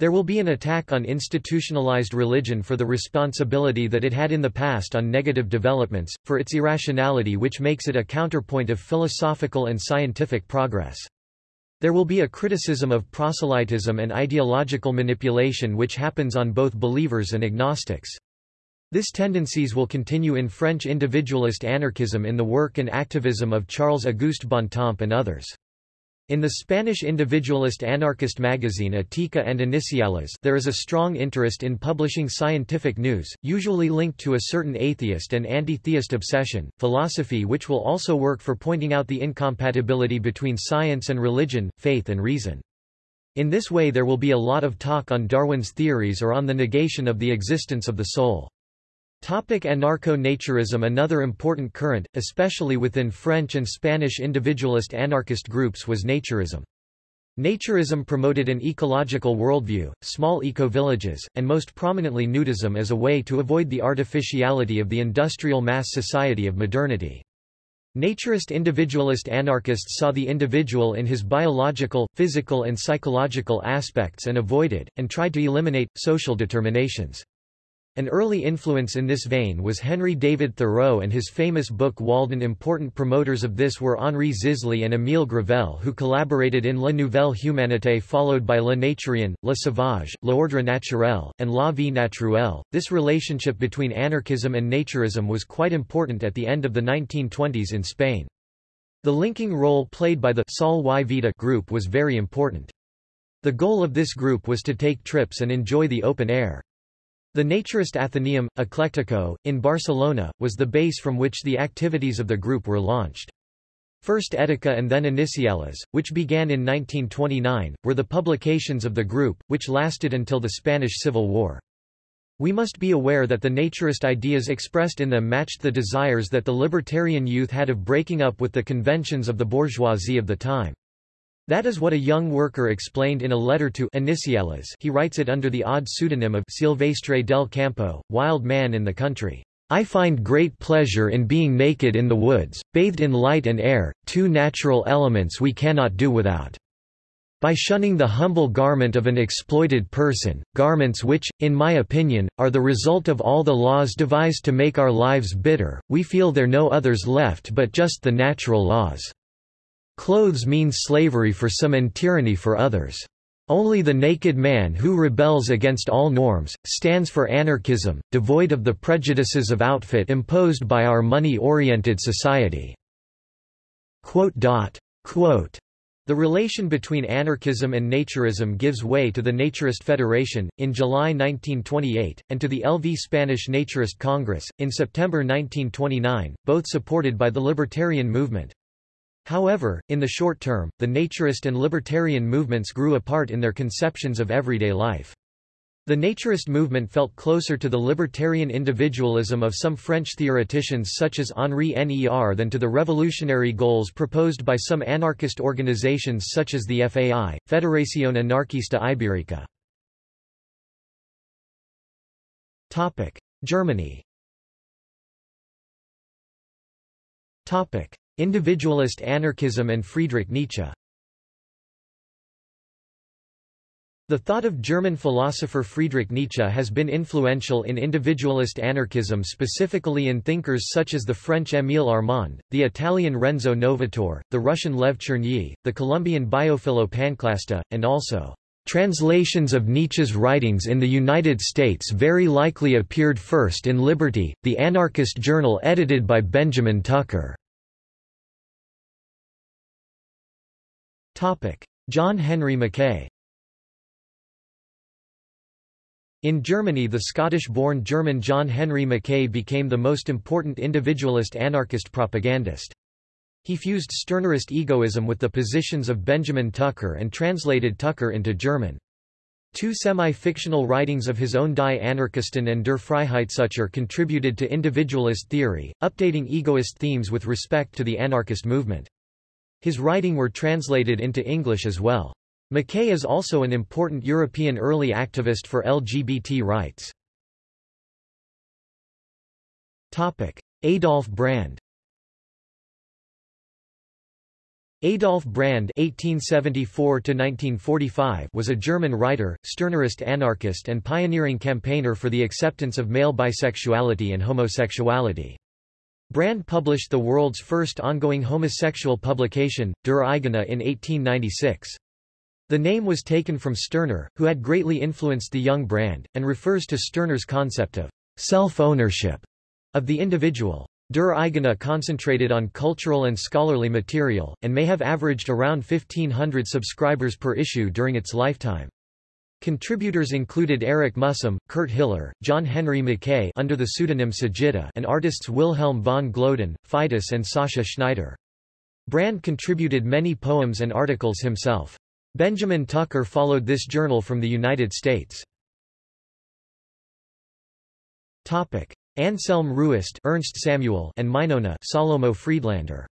There will be an attack on institutionalized religion for the responsibility that it had in the past on negative developments, for its irrationality which makes it a counterpoint of philosophical and scientific progress. There will be a criticism of proselytism and ideological manipulation which happens on both believers and agnostics. This tendencies will continue in French individualist anarchism in the work and activism of Charles-Auguste Bontemps and others. In the Spanish individualist anarchist magazine Ética and Iniciales there is a strong interest in publishing scientific news, usually linked to a certain atheist and anti-theist obsession, philosophy which will also work for pointing out the incompatibility between science and religion, faith and reason. In this way there will be a lot of talk on Darwin's theories or on the negation of the existence of the soul. Topic Anarcho-naturism Another important current, especially within French and Spanish individualist anarchist groups was naturism. Naturism promoted an ecological worldview, small eco-villages, and most prominently nudism as a way to avoid the artificiality of the industrial mass society of modernity. Naturist individualist anarchists saw the individual in his biological, physical and psychological aspects and avoided, and tried to eliminate, social determinations. An early influence in this vein was Henry David Thoreau and his famous book Walden. Important promoters of this were Henri Zisly and Émile Gravelle, who collaborated in La Nouvelle Humanité followed by Le Naturien, Le Sauvage, L'Ordre Naturel, and La Vie Naturelle. This relationship between anarchism and naturism was quite important at the end of the 1920s in Spain. The linking role played by the Sol y Vida group was very important. The goal of this group was to take trips and enjoy the open air. The naturist Athenaeum, Eclectico, in Barcelona, was the base from which the activities of the group were launched. First Etica and then Iniciales, which began in 1929, were the publications of the group, which lasted until the Spanish Civil War. We must be aware that the naturist ideas expressed in them matched the desires that the libertarian youth had of breaking up with the conventions of the bourgeoisie of the time. That is what a young worker explained in a letter to Iniciales he writes it under the odd pseudonym of Silvestre del Campo, wild man in the country. I find great pleasure in being naked in the woods, bathed in light and air, two natural elements we cannot do without. By shunning the humble garment of an exploited person, garments which, in my opinion, are the result of all the laws devised to make our lives bitter, we feel there no others left but just the natural laws. Clothes mean slavery for some and tyranny for others. Only the naked man who rebels against all norms, stands for anarchism, devoid of the prejudices of outfit imposed by our money-oriented society. The relation between anarchism and naturism gives way to the Naturist Federation, in July 1928, and to the LV Spanish Naturist Congress, in September 1929, both supported by the libertarian movement. However, in the short term, the naturist and libertarian movements grew apart in their conceptions of everyday life. The naturist movement felt closer to the libertarian individualism of some French theoreticians such as Henri Ner than to the revolutionary goals proposed by some anarchist organizations such as the FAI, Federación Anarquista Ibérica. Germany Individualist anarchism and Friedrich Nietzsche The thought of German philosopher Friedrich Nietzsche has been influential in individualist anarchism specifically in thinkers such as the French Émile Armand, the Italian Renzo Novatore, the Russian Lev Chernyi, the Colombian Biofilo Panclasta, and also Translations of Nietzsche's writings in the United States very likely appeared first in Liberty, the anarchist journal edited by Benjamin Tucker. John Henry Mackay In Germany the Scottish-born German John Henry Mackay became the most important individualist anarchist propagandist. He fused Stirnerist egoism with the positions of Benjamin Tucker and translated Tucker into German. Two semi-fictional writings of his own Die Anarchisten and Der Freiheitssucher contributed to individualist theory, updating egoist themes with respect to the anarchist movement. His writing were translated into English as well. Mackay is also an important European early activist for LGBT rights. Topic. Adolf Brand Adolf Brand (1874–1945) was a German writer, Stirnerist anarchist, and pioneering campaigner for the acceptance of male bisexuality and homosexuality. Brand published the world's first ongoing homosexual publication, Der Eigene in 1896. The name was taken from Stirner, who had greatly influenced the young Brand, and refers to Stirner's concept of self-ownership of the individual. Der Eigene concentrated on cultural and scholarly material, and may have averaged around 1500 subscribers per issue during its lifetime. Contributors included Erich Mühsam, Kurt Hiller, John Henry Mackay under the pseudonym Sagitta and artists Wilhelm von Gloeden, Fidus and Sascha Schneider. Brand contributed many poems and articles himself. Benjamin Tucker followed this journal from the United States. Topic: Anselm Ruest Ernst Samuel and Mynona Salomo Friedlander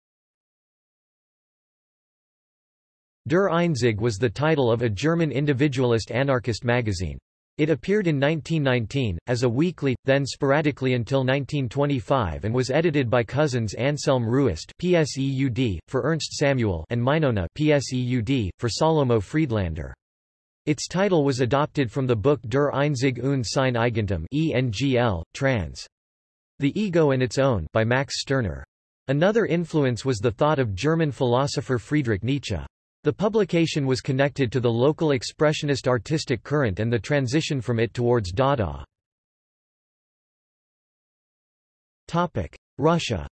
Der Einzig was the title of a German individualist anarchist magazine. It appeared in 1919, as a weekly, then sporadically until 1925 and was edited by cousins Anselm Ruest PSEUD, for Ernst Samuel and Mynona PSEUD, for Salomo Friedlander. Its title was adopted from the book Der Einzig und sein Eigentum ENGL, trans. The Ego and Its Own by Max Stirner. Another influence was the thought of German philosopher Friedrich Nietzsche. The publication was connected to the local expressionist artistic current and the transition from it towards Dada. Russia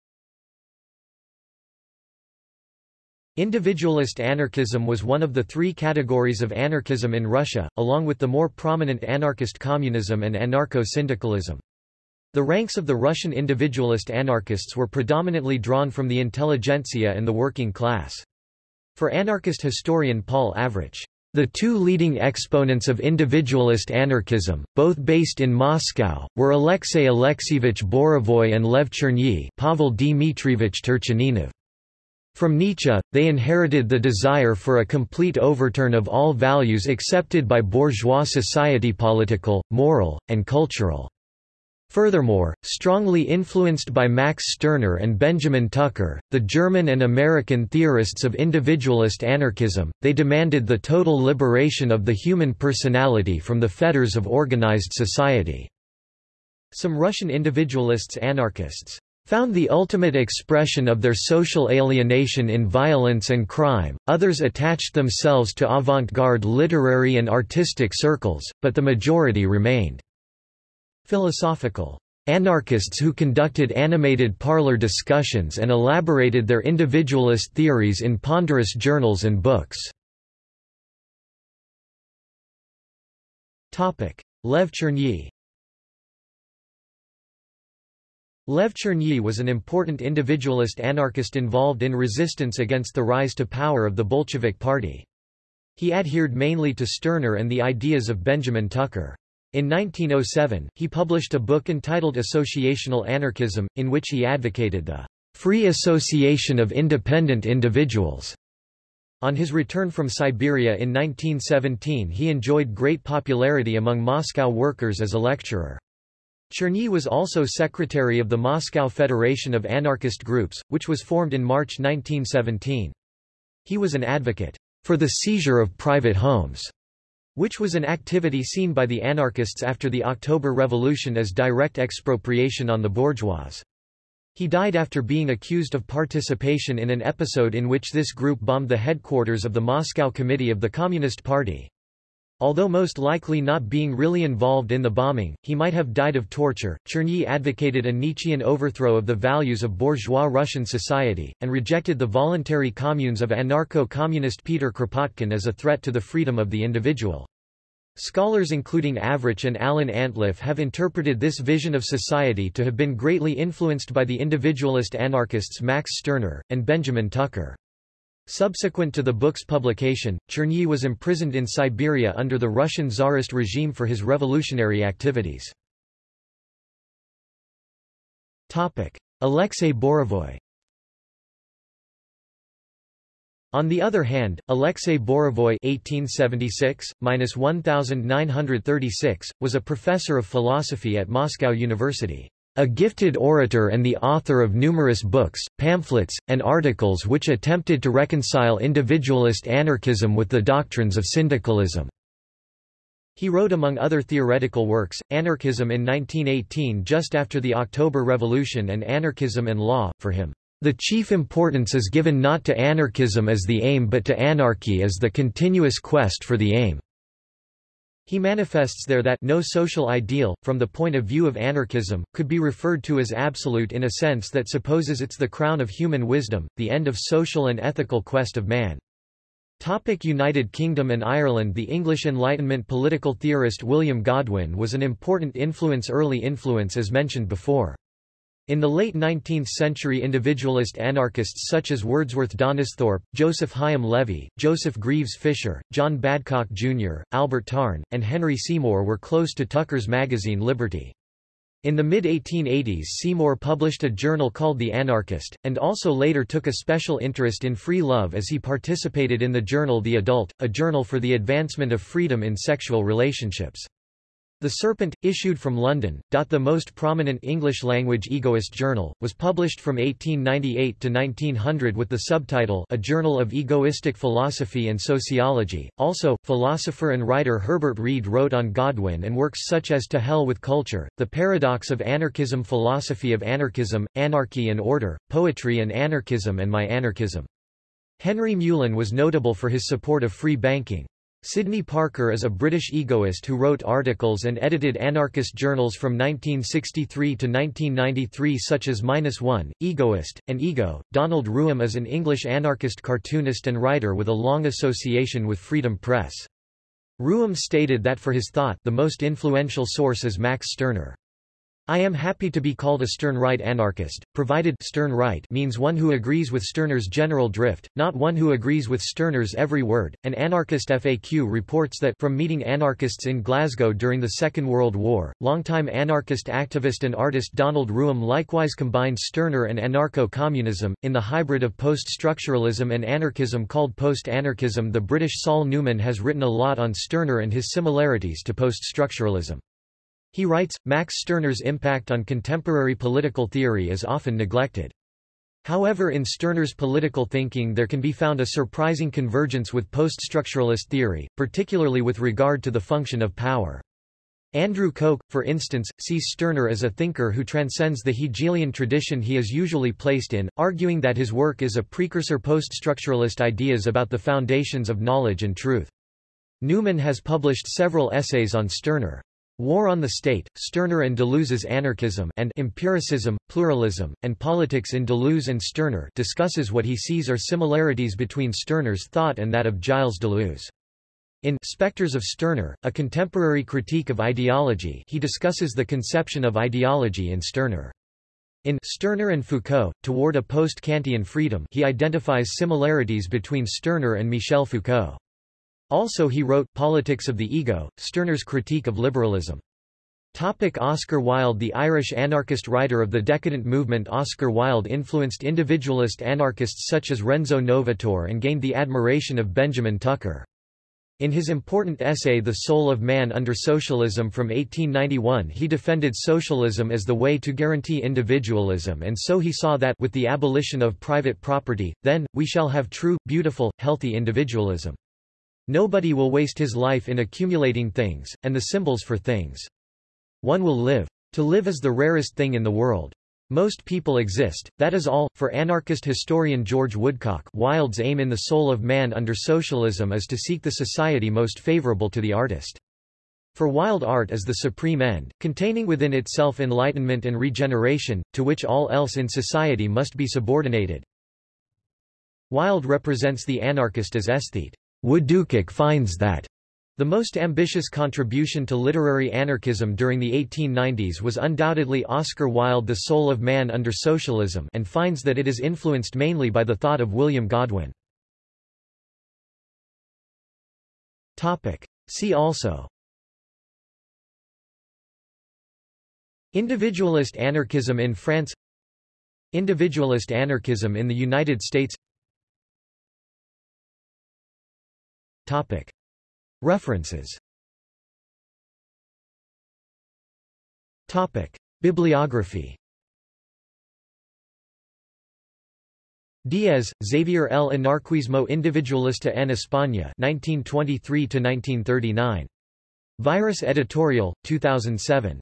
Individualist anarchism was one of the three categories of anarchism in Russia, along with the more prominent anarchist communism and anarcho-syndicalism. The ranks of the Russian individualist anarchists were predominantly drawn from the intelligentsia and the working class. For anarchist historian Paul Avrich, the two leading exponents of individualist anarchism, both based in Moscow, were Alexei Alexeyevich Borovoy and Lev Chernyi Pavel Dmitrievich Turchaninov. From Nietzsche, they inherited the desire for a complete overturn of all values accepted by bourgeois society political, moral, and cultural. Furthermore, strongly influenced by Max Stirner and Benjamin Tucker, the German and American theorists of individualist anarchism, they demanded the total liberation of the human personality from the fetters of organized society. Some Russian individualists anarchists found the ultimate expression of their social alienation in violence and crime, others attached themselves to avant-garde literary and artistic circles, but the majority remained philosophical anarchists who conducted animated parlor discussions and elaborated their individualist theories in ponderous journals and books. Lev Chernyi Lev Chernyi was an important individualist anarchist involved in resistance against the rise to power of the Bolshevik Party. He adhered mainly to Stirner and the ideas of Benjamin Tucker. In 1907, he published a book entitled Associational Anarchism, in which he advocated the free association of independent individuals. On his return from Siberia in 1917 he enjoyed great popularity among Moscow workers as a lecturer. Chernyi was also secretary of the Moscow Federation of Anarchist Groups, which was formed in March 1917. He was an advocate for the seizure of private homes which was an activity seen by the anarchists after the October Revolution as direct expropriation on the bourgeois. He died after being accused of participation in an episode in which this group bombed the headquarters of the Moscow Committee of the Communist Party. Although most likely not being really involved in the bombing, he might have died of torture. Chernyi advocated a Nietzschean overthrow of the values of bourgeois Russian society, and rejected the voluntary communes of anarcho-communist Peter Kropotkin as a threat to the freedom of the individual. Scholars including Avrich and Alan Antliff have interpreted this vision of society to have been greatly influenced by the individualist anarchists Max Stirner, and Benjamin Tucker. Subsequent to the book's publication, Chernyi was imprisoned in Siberia under the Russian Tsarist regime for his revolutionary activities. Alexei Borovoy On the other hand, Alexei Borovoy (1876–1936) was a professor of philosophy at Moscow University. A gifted orator and the author of numerous books, pamphlets, and articles which attempted to reconcile individualist anarchism with the doctrines of syndicalism. He wrote among other theoretical works, Anarchism in 1918 just after the October Revolution and Anarchism and Law. For him, the chief importance is given not to anarchism as the aim but to anarchy as the continuous quest for the aim. He manifests there that no social ideal, from the point of view of anarchism, could be referred to as absolute in a sense that supposes it's the crown of human wisdom, the end of social and ethical quest of man. Topic United Kingdom and Ireland The English Enlightenment political theorist William Godwin was an important influence early influence as mentioned before. In the late 19th century individualist anarchists such as Wordsworth Donisthorpe, Joseph Hyam Levy, Joseph Greaves Fisher, John Badcock Jr., Albert Tarn, and Henry Seymour were close to Tucker's magazine Liberty. In the mid-1880s Seymour published a journal called The Anarchist, and also later took a special interest in free love as he participated in the journal The Adult, a journal for the advancement of freedom in sexual relationships. The Serpent, issued from London, the most prominent English-language egoist journal, was published from 1898 to 1900 with the subtitle A Journal of Egoistic Philosophy and Sociology. Also, philosopher and writer Herbert Read wrote on Godwin and works such as To Hell with Culture, The Paradox of Anarchism Philosophy of Anarchism, Anarchy and Order, Poetry and Anarchism and My Anarchism. Henry Meulen was notable for his support of free banking. Sidney Parker is a British egoist who wrote articles and edited anarchist journals from 1963 to 1993 such as Minus One, Egoist, and Ego. Donald Rooum is an English anarchist cartoonist and writer with a long association with Freedom Press. Rooum stated that for his thought the most influential source is Max Stirner. I am happy to be called a Stirnerite anarchist, provided Stirnerite means one who agrees with Stirner's general drift, not one who agrees with Stirner's every word. An anarchist FAQ reports that from meeting anarchists in Glasgow during the Second World War, longtime anarchist activist and artist Donald Rooum likewise combined Stirner and anarcho-communism, in the hybrid of post-structuralism and anarchism called post-anarchism. The British Saul Newman has written a lot on Stirner and his similarities to post-structuralism. He writes, Max Stirner's impact on contemporary political theory is often neglected. However in Stirner's political thinking there can be found a surprising convergence with post-structuralist theory, particularly with regard to the function of power. Andrew Koch, for instance, sees Stirner as a thinker who transcends the Hegelian tradition he is usually placed in, arguing that his work is a precursor post-structuralist ideas about the foundations of knowledge and truth. Newman has published several essays on Stirner. War on the State, Stirner and Deleuze's Anarchism and Empiricism, Pluralism, and Politics in Deleuze and Stirner discusses what he sees are similarities between Stirner's thought and that of Gilles Deleuze. In Spectres of Stirner, a contemporary critique of ideology he discusses the conception of ideology in Stirner. In Stirner and Foucault, Toward a Post-Kantian Freedom he identifies similarities between Stirner and Michel Foucault. Also he wrote Politics of the Ego, Stirner's critique of liberalism. Topic Oscar Wilde The Irish anarchist writer of the decadent movement Oscar Wilde influenced individualist anarchists such as Renzo Novatore and gained the admiration of Benjamin Tucker. In his important essay The Soul of Man Under Socialism from 1891 he defended socialism as the way to guarantee individualism and so he saw that with the abolition of private property, then, we shall have true, beautiful, healthy individualism. Nobody will waste his life in accumulating things, and the symbols for things. One will live. To live is the rarest thing in the world. Most people exist, that is all. For anarchist historian George Woodcock Wilde's aim in the soul of man under socialism is to seek the society most favorable to the artist. For Wilde art is the supreme end, containing within itself enlightenment and regeneration, to which all else in society must be subordinated. Wilde represents the anarchist as aesthete. Woodcock finds that the most ambitious contribution to literary anarchism during the 1890s was undoubtedly Oscar Wilde The Soul of Man Under Socialism and finds that it is influenced mainly by the thought of William Godwin. See also Individualist anarchism in France Individualist anarchism in the United States Topic. References Topic. Bibliography Díez, Xavier El Anarquismo Individualista en España 1923–1939. Virus Editorial, 2007.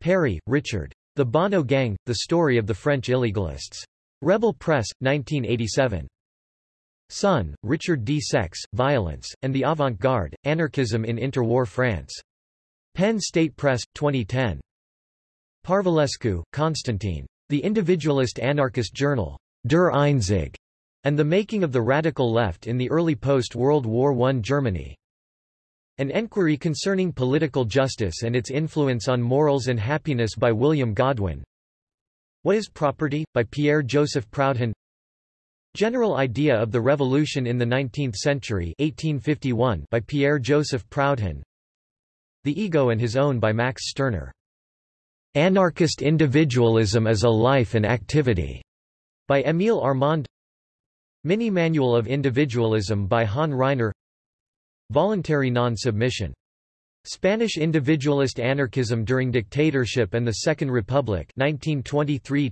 Perry, Richard. The Bonnot Gang, The Story of the French Illegalists. Rebel Press, 1987. Sonn, Richard D. Sex, Violence, and the Avant-Garde, Anarchism in Interwar France. Penn State Press, 2010. Parvulescu, Constantine. The Individualist Anarchist Journal. Der Einzig, and the Making of the Radical Left in the Early Post-World War I Germany. An Enquiry Concerning Political Justice and Its Influence on Morals and Happiness by William Godwin. What is Property? by Pierre-Joseph Proudhon General Idea of the Revolution in the Nineteenth Century 1851 by Pierre-Joseph Proudhon. The Ego and His Own by Max Stirner. Anarchist Individualism as a Life and Activity by Émile Armand. Mini-Manual of Individualism by Han Ryner. Voluntary non-submission Spanish individualist anarchism during dictatorship and the Second Republic 1923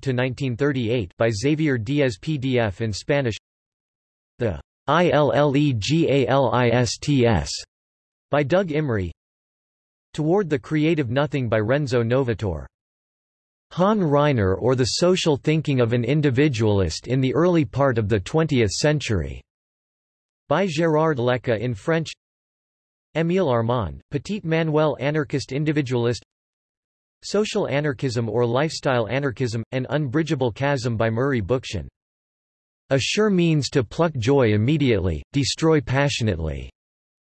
by Xavier Díez PDF in Spanish. The ILLEGALISTS by Doug Imrie Toward the Creative Nothing by Renzo Novatore Han Ryner or the Social Thinking of an Individualist in the Early Part of the Twentieth Century by Gérard Lecca in French Émile Armand, Petit Manuel anarchist individualist Social anarchism or lifestyle anarchism, an unbridgeable chasm by Murray Bookchin. A sure means to pluck joy immediately, destroy passionately,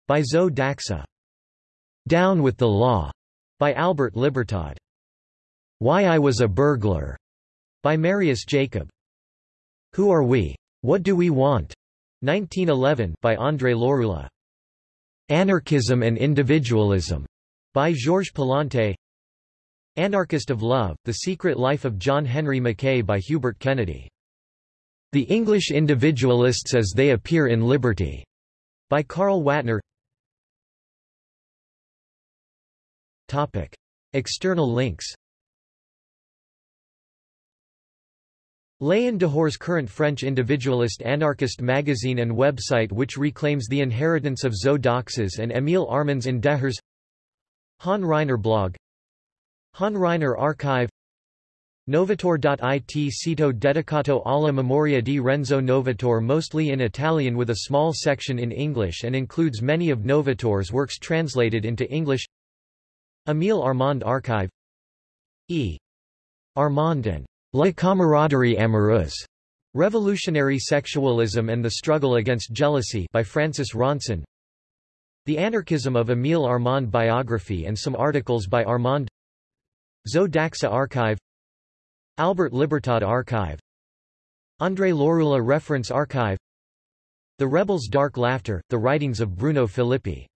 by Zo d'Axa. Down with the Law, by Albert Libertad. Why I Was a Burglar, by Marius Jacob. Who Are We? What Do We Want? 1911 by André Lorulot. Anarchism and Individualism, by Georges Palante. Anarchist of Love, The Secret Life of John Henry Mackay by Hubert Kennedy. The English Individualists as They Appear in Liberty, by Carl Watner. External links L'EnDehors' current French individualist anarchist magazine and website which reclaims the inheritance of Zo d'Axa's and Émile Armand's EnDehors Han Ryner blog. Han Ryner archive. Novator.it sito dedicato alla memoria di Renzo Novator mostly in Italian with a small section in English and includes many of Novator's works translated into English. Émile Armand archive. E. Armand and La camaraderie amoureuse. Revolutionary Sexualism and the Struggle Against Jealousy by Francis Ronsin. The Anarchism of Émile Armand biography and some articles by Armand. Zo d'Axa Archive. Albert Libertad Archive. André Lorulot Reference Archive. The Rebels' Dark Laughter, The Writings of Bruno Filippi